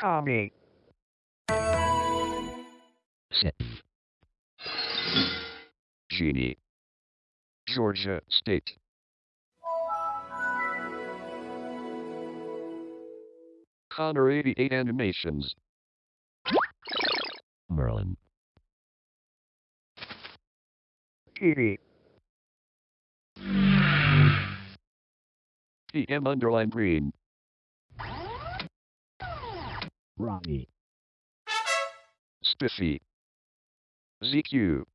Tommy. Sit. Genie. Georgia State. Connor 88 Animations. Merlin. Petey. PM underline green. Ronnie. Spiffy. ZQ.